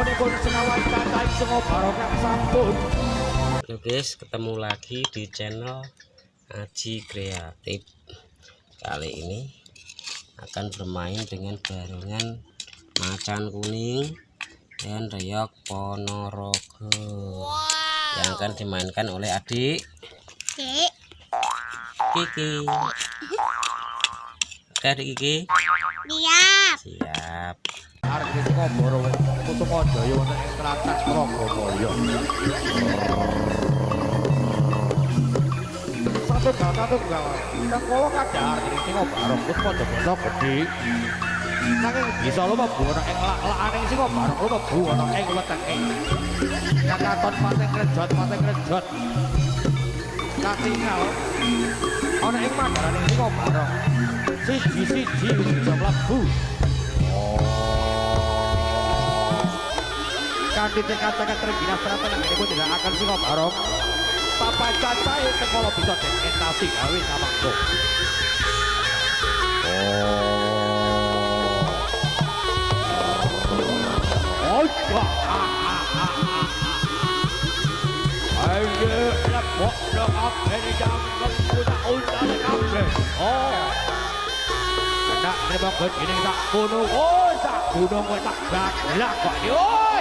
sasampunipun senawan cacah sungo barokah sampun Halo guys, ketemu lagi di channel Aji Kreatif. Kali ini akan bermain dengan barongan macan kuning dan reok ponorogo yang akan dimainkan oleh adik Cik, Kiki. Oke adik Kiki, lihat. siap. arek saka Boro Kusumajaya wonten ing Kraket Pragawaya. Satu kata tuh enggak. Nang kowe kada arek sing bareng kok padha-padha gedhe. Nanging bisa lho mbuh ana ing lak-lakane sing bareng lho mbuh ana ing wetenge. Kakaton pateng rejot pateng rejot. Katingal. Ana ing padharane sing bareng. Siji-siji bisa mlebu. Kanthi tekad-tekad tergina seratan ini tidak akan sih barong papa cacai kalau bisa dekentasi gawe sama kok oh. Ya ayo lepok dong di dalam kuda unta kafe oh. Terima kasih ini tak gunung, oh tak gunung, oh tak gak kok, oh